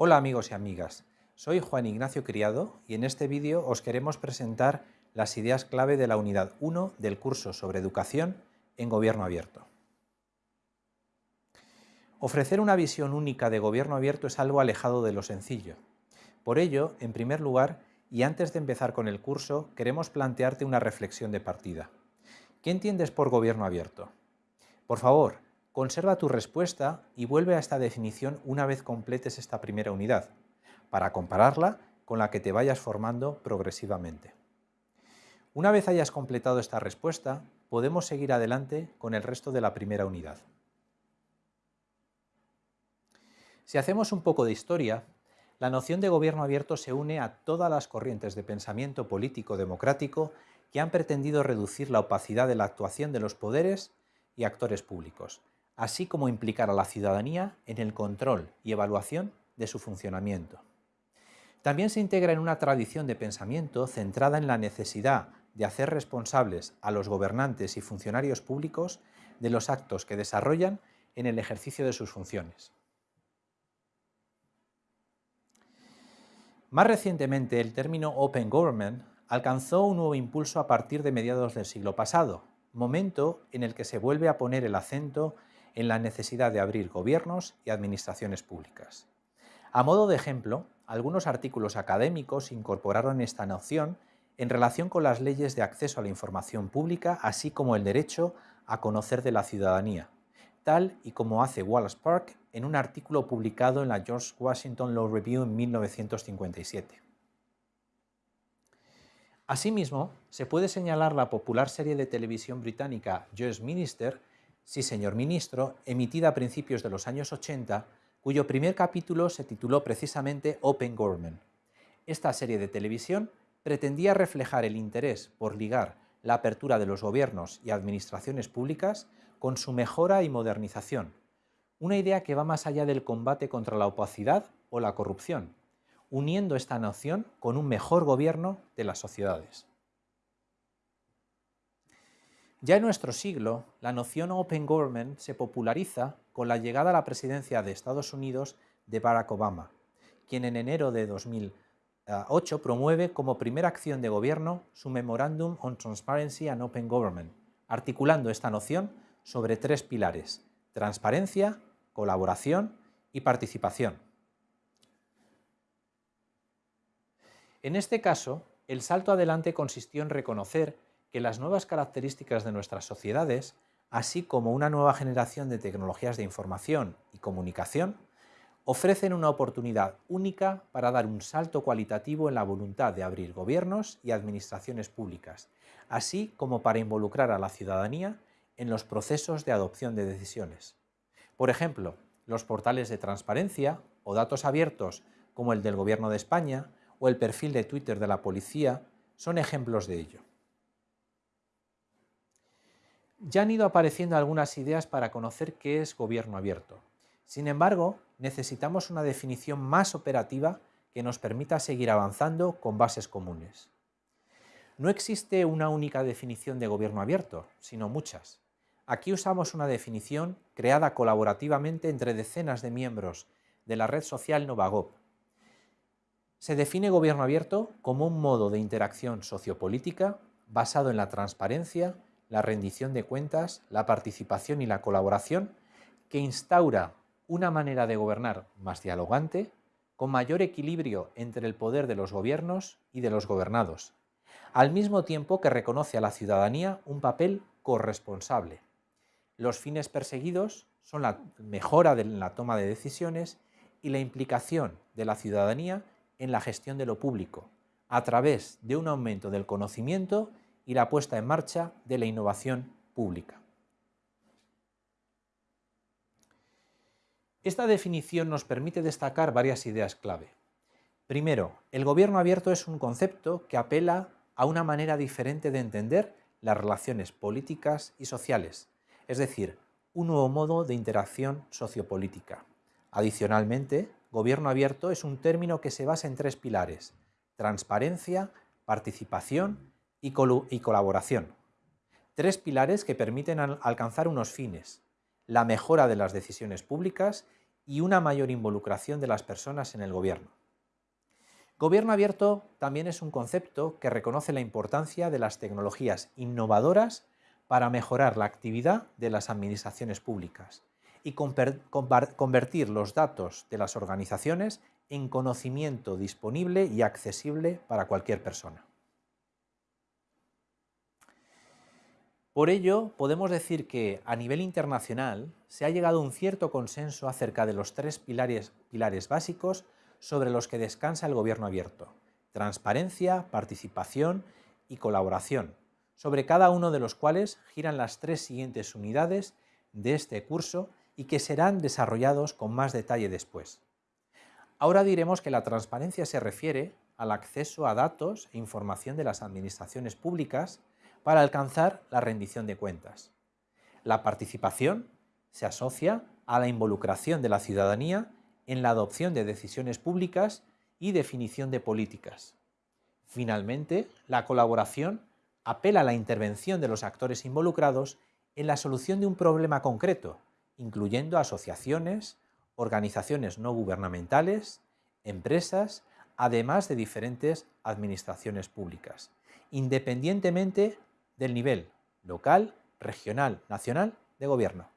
Hola amigos y amigas, soy Juan Ignacio Criado y en este vídeo os queremos presentar las ideas clave de la unidad 1 del curso sobre educación en gobierno abierto. Ofrecer una visión única de gobierno abierto es algo alejado de lo sencillo. Por ello, en primer lugar, y antes de empezar con el curso, queremos plantearte una reflexión de partida. ¿Qué entiendes por gobierno abierto? Por favor, Conserva tu respuesta y vuelve a esta definición una vez completes esta primera unidad, para compararla con la que te vayas formando progresivamente. Una vez hayas completado esta respuesta, podemos seguir adelante con el resto de la primera unidad. Si hacemos un poco de historia, la noción de gobierno abierto se une a todas las corrientes de pensamiento político democrático que han pretendido reducir la opacidad de la actuación de los poderes y actores públicos, así como implicar a la ciudadanía en el control y evaluación de su funcionamiento. También se integra en una tradición de pensamiento centrada en la necesidad de hacer responsables a los gobernantes y funcionarios públicos de los actos que desarrollan en el ejercicio de sus funciones. Más recientemente, el término Open Government alcanzó un nuevo impulso a partir de mediados del siglo pasado, momento en el que se vuelve a poner el acento en la necesidad de abrir gobiernos y administraciones públicas. A modo de ejemplo, algunos artículos académicos incorporaron esta noción en relación con las leyes de acceso a la información pública, así como el derecho a conocer de la ciudadanía, tal y como hace Wallace Park en un artículo publicado en la George Washington Law Review en 1957. Asimismo, se puede señalar la popular serie de televisión británica Just Minister, Sí, señor ministro, emitida a principios de los años 80, cuyo primer capítulo se tituló precisamente Open Government. Esta serie de televisión pretendía reflejar el interés por ligar la apertura de los gobiernos y administraciones públicas con su mejora y modernización, una idea que va más allá del combate contra la opacidad o la corrupción, uniendo esta noción con un mejor gobierno de las sociedades. Ya en nuestro siglo, la noción Open Government se populariza con la llegada a la presidencia de Estados Unidos de Barack Obama, quien en enero de 2008 promueve como primera acción de gobierno su Memorandum on Transparency and Open Government, articulando esta noción sobre tres pilares, transparencia, colaboración y participación. En este caso, el salto adelante consistió en reconocer que las nuevas características de nuestras sociedades, así como una nueva generación de tecnologías de información y comunicación, ofrecen una oportunidad única para dar un salto cualitativo en la voluntad de abrir gobiernos y administraciones públicas, así como para involucrar a la ciudadanía en los procesos de adopción de decisiones. Por ejemplo, los portales de transparencia o datos abiertos como el del Gobierno de España o el perfil de Twitter de la policía son ejemplos de ello. Ya han ido apareciendo algunas ideas para conocer qué es gobierno abierto. Sin embargo, necesitamos una definición más operativa que nos permita seguir avanzando con bases comunes. No existe una única definición de gobierno abierto, sino muchas. Aquí usamos una definición creada colaborativamente entre decenas de miembros de la red social Novagop. Se define gobierno abierto como un modo de interacción sociopolítica basado en la transparencia, la rendición de cuentas, la participación y la colaboración, que instaura una manera de gobernar más dialogante, con mayor equilibrio entre el poder de los gobiernos y de los gobernados, al mismo tiempo que reconoce a la ciudadanía un papel corresponsable. Los fines perseguidos son la mejora de la toma de decisiones y la implicación de la ciudadanía en la gestión de lo público, a través de un aumento del conocimiento y la puesta en marcha de la innovación pública. Esta definición nos permite destacar varias ideas clave. Primero, el gobierno abierto es un concepto que apela a una manera diferente de entender las relaciones políticas y sociales, es decir, un nuevo modo de interacción sociopolítica. Adicionalmente, gobierno abierto es un término que se basa en tres pilares, transparencia, participación y, colaboración. Tres pilares que permiten alcanzar unos fines, la mejora de las decisiones públicas y una mayor involucración de las personas en el gobierno. Gobierno abierto también es un concepto que reconoce la importancia de las tecnologías innovadoras para mejorar la actividad de las administraciones públicas y convertir los datos de las organizaciones en conocimiento disponible y accesible para cualquier persona. Por ello, podemos decir que a nivel internacional se ha llegado a un cierto consenso acerca de los tres pilares, pilares básicos sobre los que descansa el gobierno abierto, transparencia, participación y colaboración, sobre cada uno de los cuales giran las tres siguientes unidades de este curso y que serán desarrollados con más detalle después. Ahora diremos que la transparencia se refiere al acceso a datos e información de las administraciones públicas para alcanzar la rendición de cuentas. La participación se asocia a la involucración de la ciudadanía en la adopción de decisiones públicas y definición de políticas. Finalmente, la colaboración apela a la intervención de los actores involucrados en la solución de un problema concreto, incluyendo asociaciones, organizaciones no gubernamentales, empresas, además de diferentes administraciones públicas, independientemente del nivel local, regional, nacional de gobierno.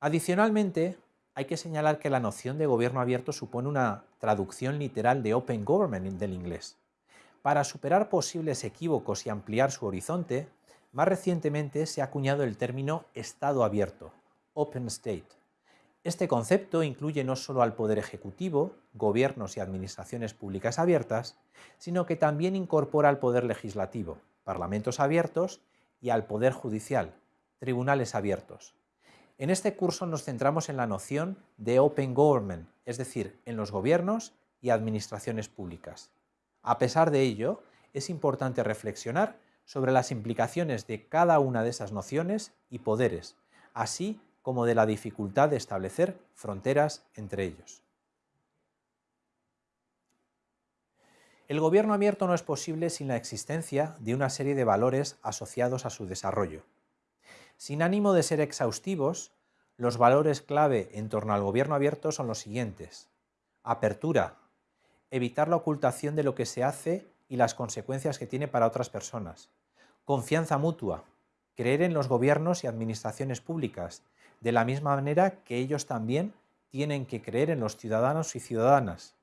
Adicionalmente, hay que señalar que la noción de gobierno abierto supone una traducción literal de Open Government del inglés. Para superar posibles equívocos y ampliar su horizonte, más recientemente se ha acuñado el término Estado abierto, Open State. Este concepto incluye no solo al Poder Ejecutivo, gobiernos y administraciones públicas abiertas, sino que también incorpora al Poder Legislativo, parlamentos abiertos, y al Poder Judicial, tribunales abiertos. En este curso nos centramos en la noción de Open Government, es decir, en los gobiernos y administraciones públicas. A pesar de ello, es importante reflexionar sobre las implicaciones de cada una de esas nociones y poderes, así como de la dificultad de establecer fronteras entre ellos. El gobierno abierto no es posible sin la existencia de una serie de valores asociados a su desarrollo. Sin ánimo de ser exhaustivos, los valores clave en torno al gobierno abierto son los siguientes. Apertura. Evitar la ocultación de lo que se hace y las consecuencias que tiene para otras personas. Confianza mutua. Creer en los gobiernos y administraciones públicas, de la misma manera que ellos también tienen que creer en los ciudadanos y ciudadanas.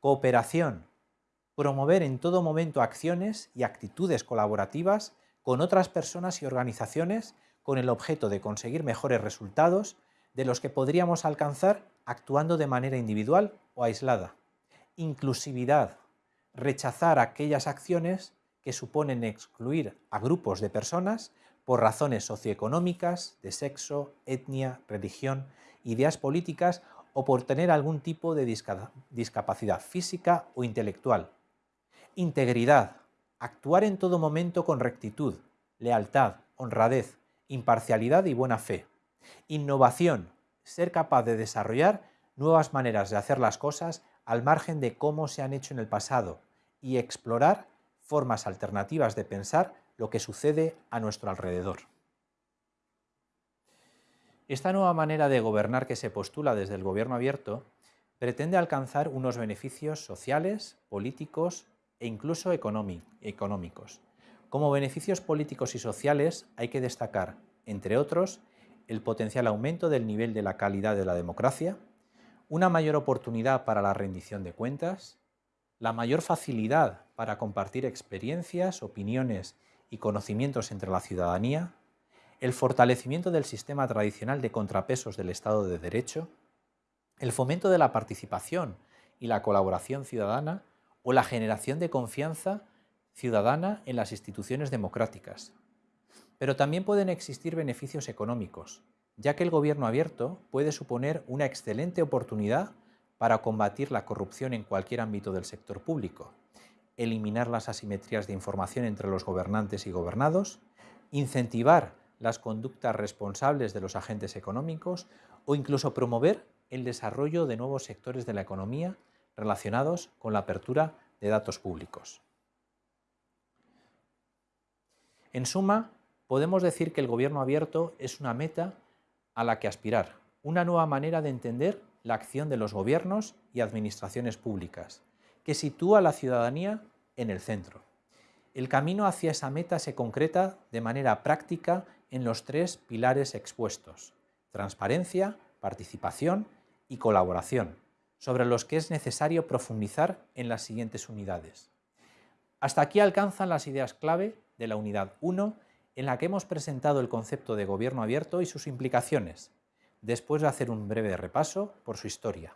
Cooperación. Promover en todo momento acciones y actitudes colaborativas con otras personas y organizaciones con el objeto de conseguir mejores resultados de los que podríamos alcanzar actuando de manera individual o aislada. Inclusividad. Rechazar aquellas acciones que suponen excluir a grupos de personas por razones socioeconómicas, de sexo, etnia, religión, ideas políticas o por tener algún tipo de discapacidad física o intelectual. Integridad. Actuar en todo momento con rectitud, lealtad, honradez, imparcialidad y buena fe. Innovación, ser capaz de desarrollar nuevas maneras de hacer las cosas al margen de cómo se han hecho en el pasado y explorar formas alternativas de pensar lo que sucede a nuestro alrededor. Esta nueva manera de gobernar que se postula desde el gobierno abierto pretende alcanzar unos beneficios sociales, políticos e incluso económicos, como beneficios políticos y sociales hay que destacar, entre otros, el potencial aumento del nivel de la calidad de la democracia, una mayor oportunidad para la rendición de cuentas, la mayor facilidad para compartir experiencias, opiniones y conocimientos entre la ciudadanía, el fortalecimiento del sistema tradicional de contrapesos del Estado de Derecho, el fomento de la participación y la colaboración ciudadana o la generación de confianza ciudadana en las instituciones democráticas. Pero también pueden existir beneficios económicos, ya que el gobierno abierto puede suponer una excelente oportunidad para combatir la corrupción en cualquier ámbito del sector público, eliminar las asimetrías de información entre los gobernantes y gobernados, incentivar las conductas responsables de los agentes económicos o incluso promover el desarrollo de nuevos sectores de la economía relacionados con la apertura de datos públicos. En suma, podemos decir que el gobierno abierto es una meta a la que aspirar, una nueva manera de entender la acción de los gobiernos y administraciones públicas, que sitúa a la ciudadanía en el centro. El camino hacia esa meta se concreta de manera práctica en los tres pilares expuestos, transparencia, participación y colaboración, sobre los que es necesario profundizar en las siguientes unidades. Hasta aquí alcanzan las ideas clave de la unidad 1, en la que hemos presentado el concepto de gobierno abierto y sus implicaciones, después de hacer un breve repaso por su historia.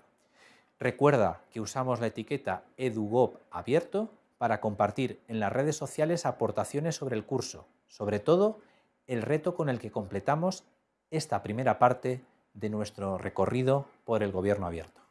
Recuerda que usamos la etiqueta EduGov abierto para compartir en las redes sociales aportaciones sobre el curso, sobre todo el reto con el que completamos esta primera parte de nuestro recorrido por el gobierno abierto.